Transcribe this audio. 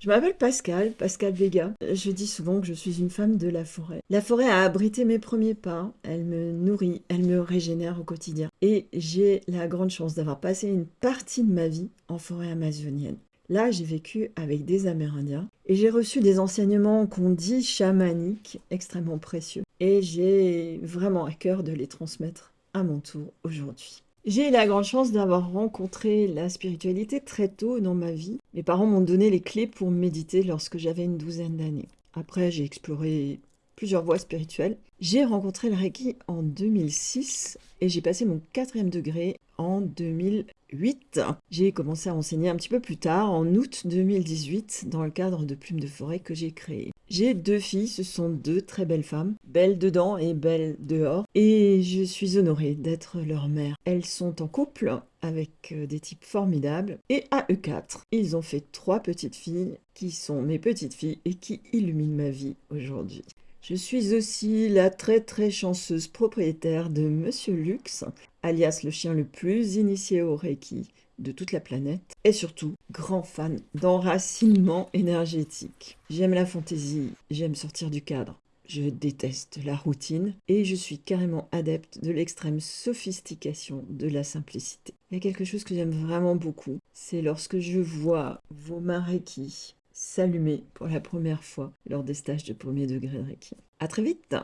Je m'appelle Pascal, Pascal Vega. Je dis souvent que je suis une femme de la forêt. La forêt a abrité mes premiers pas, elle me nourrit, elle me régénère au quotidien. Et j'ai la grande chance d'avoir passé une partie de ma vie en forêt amazonienne. Là, j'ai vécu avec des Amérindiens et j'ai reçu des enseignements qu'on dit chamaniques extrêmement précieux. Et j'ai vraiment à cœur de les transmettre à mon tour aujourd'hui. J'ai la grande chance d'avoir rencontré la spiritualité très tôt dans ma vie. Mes parents m'ont donné les clés pour méditer lorsque j'avais une douzaine d'années. Après, j'ai exploré plusieurs voies spirituelles. J'ai rencontré le Reiki en 2006 et j'ai passé mon quatrième degré en 2008. J'ai commencé à enseigner un petit peu plus tard, en août 2018, dans le cadre de Plumes de Forêt que j'ai créé. J'ai deux filles, ce sont deux très belles femmes, belles dedans et belles dehors, et je suis honorée d'être leur mère. Elles sont en couple avec euh, des types formidables, et à eux quatre, ils ont fait trois petites filles qui sont mes petites filles et qui illuminent ma vie aujourd'hui. Je suis aussi la très très chanceuse propriétaire de Monsieur Lux, alias le chien le plus initié au Reiki de toute la planète, et surtout grand fan d'enracinement énergétique. J'aime la fantaisie, j'aime sortir du cadre. Je déteste la routine et je suis carrément adepte de l'extrême sophistication de la simplicité. Il y a quelque chose que j'aime vraiment beaucoup, c'est lorsque je vois vos mains Reiki s'allumer pour la première fois lors des stages de premier degré de Reiki. À très vite